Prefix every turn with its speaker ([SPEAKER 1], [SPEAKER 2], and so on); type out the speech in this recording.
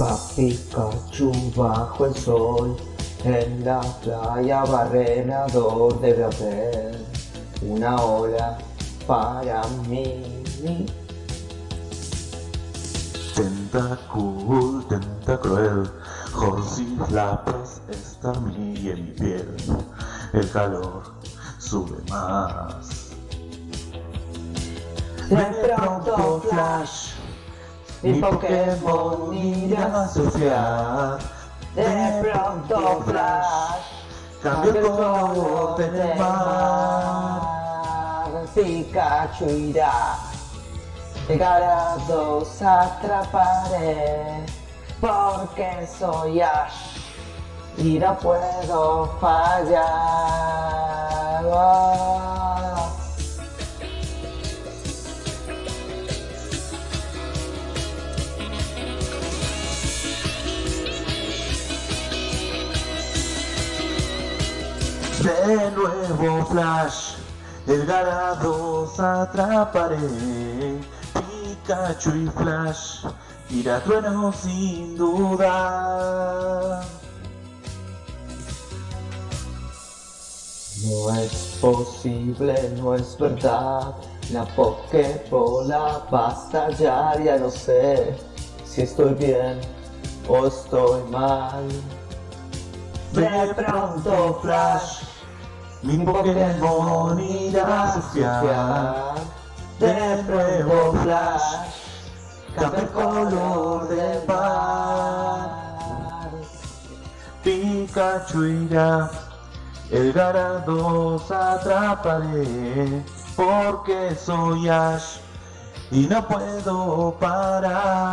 [SPEAKER 1] Va Pikachu bajo el sol, en la playa barrenador debe haber una ola para mí.
[SPEAKER 2] Tentacruel, Josi la paz está mi en mi piel, el calor sube más.
[SPEAKER 1] De pronto Flash, mi Pokémon irá a asociar. De pronto Flash,
[SPEAKER 2] cambia el color del mar.
[SPEAKER 1] Pikachu irá, llegar a dos atraparé, porque soy Ash y no puedo fallar.
[SPEAKER 2] De nuevo Flash, el Garados atraparé. Pikachu y Flash, trueno sin duda.
[SPEAKER 1] No es posible, no es verdad. La Pokébola va a estallar, ya no sé si estoy bien o estoy mal.
[SPEAKER 2] De pronto Flash, mi Pokémon irá a. De nuevo Flash, cambia el color del mar. Pikachu irá, el Garados atraparé, porque soy Ash y no puedo parar.